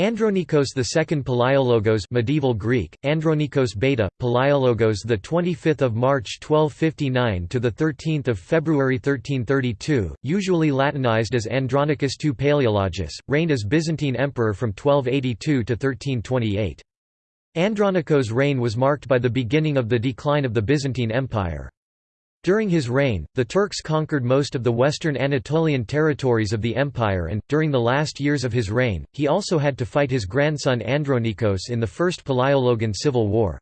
Andronikos II Palaiologos medieval Greek Andronikos Beta Palaiologos the 25th of March 1259 to the 13th of February 1332 usually latinized as Andronicus II Palaeologus reigned as Byzantine emperor from 1282 to 1328 Andronikos' reign was marked by the beginning of the decline of the Byzantine Empire during his reign, the Turks conquered most of the western Anatolian territories of the empire and, during the last years of his reign, he also had to fight his grandson Andronikos in the First Palaiologan Civil War.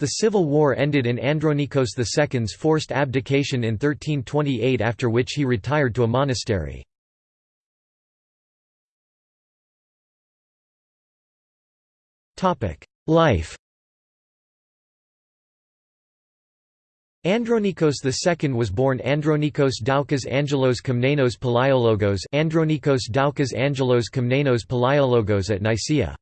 The civil war ended in Andronikos II's forced abdication in 1328 after which he retired to a monastery. Life Andronikos II was born Andronikos Doukas Angelos Komnenos Palaiologos Andronikos Doukas Angelos Komnenos Palaiologos at Nicaea.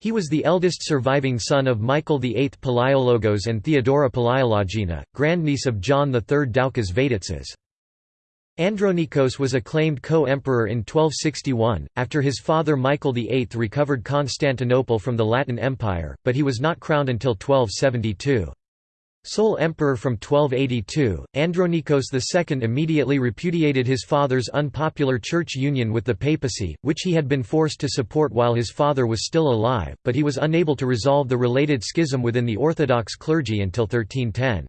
He was the eldest surviving son of Michael VIII Palaiologos and Theodora Palaiologina, grandniece of John III Doukas Vatatzes. Andronikos was acclaimed co-emperor in 1261, after his father Michael VIII recovered Constantinople from the Latin Empire, but he was not crowned until 1272. Sole emperor from 1282, Andronikos II immediately repudiated his father's unpopular church union with the papacy, which he had been forced to support while his father was still alive, but he was unable to resolve the related schism within the Orthodox clergy until 1310.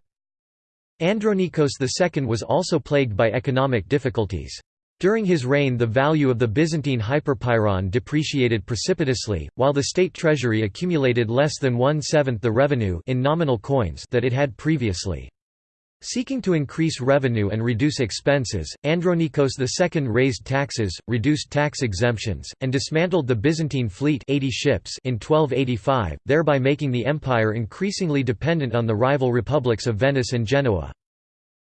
Andronikos II was also plagued by economic difficulties. During his reign the value of the Byzantine hyperpyron depreciated precipitously, while the state treasury accumulated less than one-seventh the revenue in nominal coins that it had previously. Seeking to increase revenue and reduce expenses, Andronikos II raised taxes, reduced tax exemptions, and dismantled the Byzantine fleet 80 ships in 1285, thereby making the empire increasingly dependent on the rival republics of Venice and Genoa.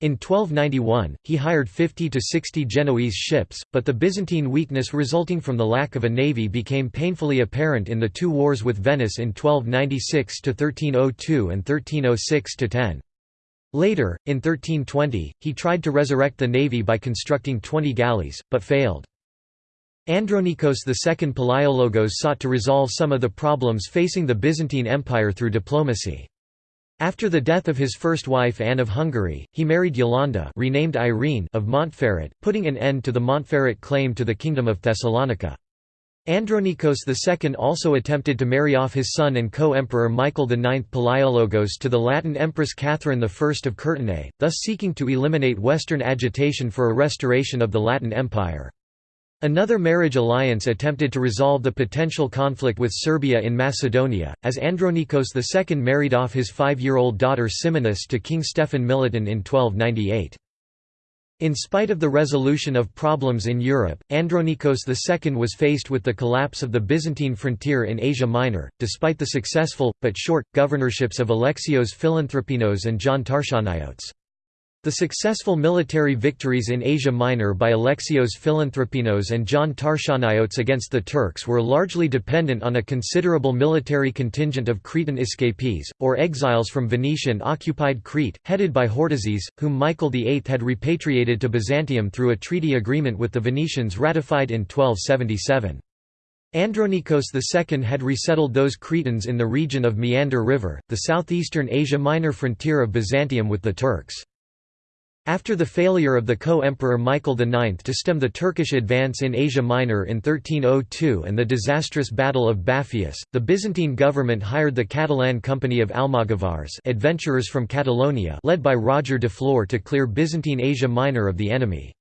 In 1291, he hired 50 to 60 Genoese ships, but the Byzantine weakness resulting from the lack of a navy became painfully apparent in the two wars with Venice in 1296–1302 and 1306–10. Later, in 1320, he tried to resurrect the navy by constructing 20 galleys, but failed. Andronikos II Palaiologos sought to resolve some of the problems facing the Byzantine Empire through diplomacy. After the death of his first wife Anne of Hungary, he married Yolanda renamed Irene of Montferrat, putting an end to the Montferrat claim to the Kingdom of Thessalonica. Andronikos II also attempted to marry off his son and co-emperor Michael IX Palaiologos to the Latin Empress Catherine I of Courtenay, thus seeking to eliminate Western agitation for a restoration of the Latin Empire. Another marriage alliance attempted to resolve the potential conflict with Serbia in Macedonia, as Andronikos II married off his five-year-old daughter Simonis to King Stefan Milutin in 1298. In spite of the resolution of problems in Europe, Andronikos II was faced with the collapse of the Byzantine frontier in Asia Minor, despite the successful, but short, governorships of Alexios Philanthropinos and John Tarchaneiotes. The successful military victories in Asia Minor by Alexios Philanthropinos and John Tarchaneiotes against the Turks were largely dependent on a considerable military contingent of Cretan escapees, or exiles from Venetian-occupied Crete, headed by Hortizes, whom Michael VIII had repatriated to Byzantium through a treaty agreement with the Venetians ratified in 1277. Andronikos II had resettled those Cretans in the region of Meander River, the southeastern Asia Minor frontier of Byzantium with the Turks. After the failure of the co-emperor Michael IX to stem the Turkish advance in Asia Minor in 1302 and the disastrous Battle of Bapheus, the Byzantine government hired the Catalan Company of Almogavars adventurers from Catalonia led by Roger de Flor to clear Byzantine Asia Minor of the enemy.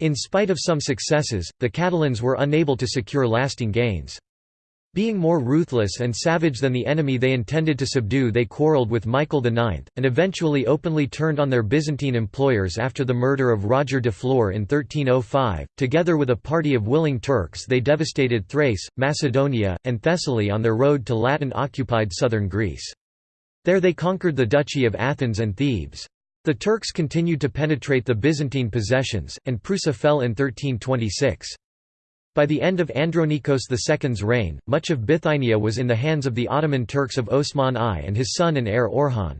In spite of some successes, the Catalans were unable to secure lasting gains. Being more ruthless and savage than the enemy they intended to subdue they quarrelled with Michael IX, and eventually openly turned on their Byzantine employers after the murder of Roger de Flor in 1305. Together with a party of willing Turks they devastated Thrace, Macedonia, and Thessaly on their road to Latin-occupied southern Greece. There they conquered the Duchy of Athens and Thebes. The Turks continued to penetrate the Byzantine possessions, and Prusa fell in 1326. By the end of Andronikos II's reign, much of Bithynia was in the hands of the Ottoman Turks of Osman I and his son and heir Orhan.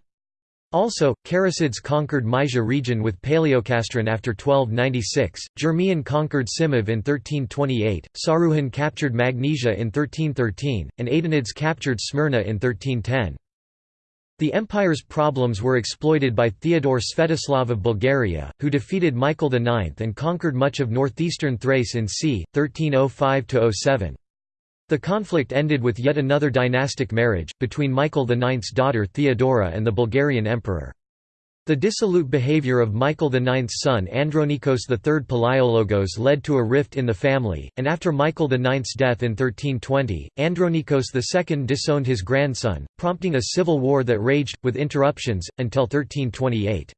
Also, Karasids conquered Mysia region with Paleocastron after 1296, Germiyan conquered Simav in 1328, Saruhan captured Magnesia in 1313, and Aydinids captured Smyrna in 1310. The empire's problems were exploited by Theodore Svetoslav of Bulgaria, who defeated Michael IX and conquered much of northeastern Thrace in c. 1305–07. The conflict ended with yet another dynastic marriage, between Michael IX's daughter Theodora and the Bulgarian emperor. The dissolute behavior of Michael IX's son Andronikos III Palaiologos led to a rift in the family, and after Michael IX's death in 1320, Andronikos II disowned his grandson, prompting a civil war that raged, with interruptions, until 1328.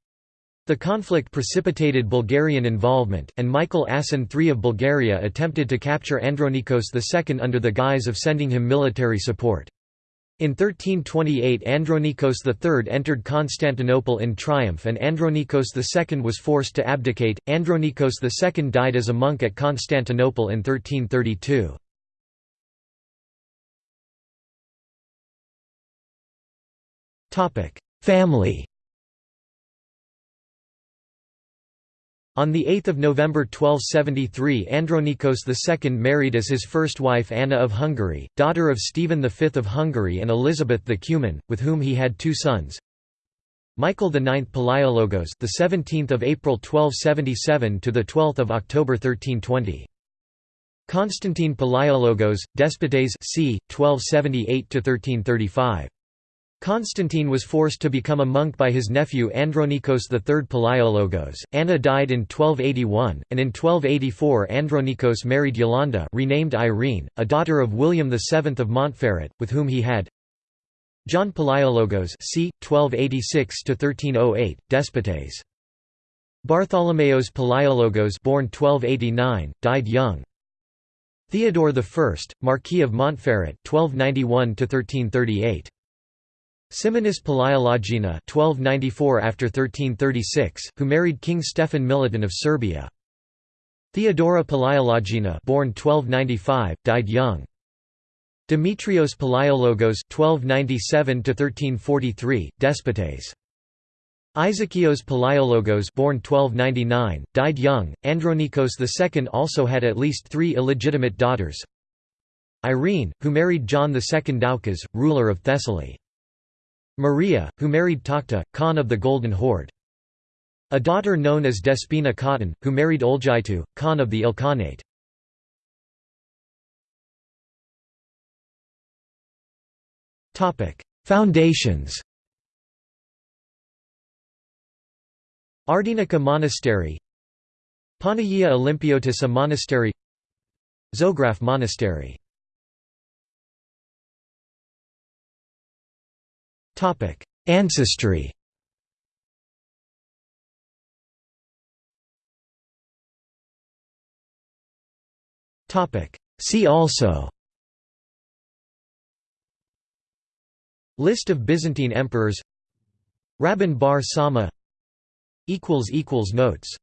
The conflict precipitated Bulgarian involvement, and Michael Asen III of Bulgaria attempted to capture Andronikos II under the guise of sending him military support. In 1328 Andronikos III entered Constantinople in triumph and Andronikos II was forced to abdicate. Andronikos II died as a monk at Constantinople in 1332. Family On 8 November 1273 Andronikos II married as his first wife Anna of Hungary, daughter of Stephen V of Hungary and Elizabeth the Cuman, with whom he had two sons. Michael IX Palaiologos, the 17th of April 1277 to the 12th of October 1320. Constantine Palaiologos, Despotes c. 1278 to 1335. Constantine was forced to become a monk by his nephew Andronikos III Palaiologos. Anna died in 1281, and in 1284 Andronikos married Yolanda renamed Irene, a daughter of William VII of Montferrat, with whom he had John Palaiologos c. 1286–1308, Despotes. Bartholomeos Palaiologos born 1289, died young. Theodore I, Marquis of Montferrat 1291–1338. Simonis Palaiologina 1294 after 1336, who married King Stefan Milutin of Serbia. Theodora Palaiologina born 1295, died young. Demetrios Palaiologos 1297 1343, Despotes. Isakios Palaiologos born 1299, died young. Andronikos II also had at least three illegitimate daughters. Irene, who married John II Doukas, ruler of Thessaly. Maria, who married Tokhta, Khan of the Golden Horde. A daughter known as Despina Khatun, who married Olgitu, Khan of the Ilkhanate. Foundations Ardenica Monastery Panagia Olympiotissa Monastery Zograf Monastery Topic: Ancestry. Topic: See also. List of Byzantine emperors. Rabban bar Sauma. Equals equals notes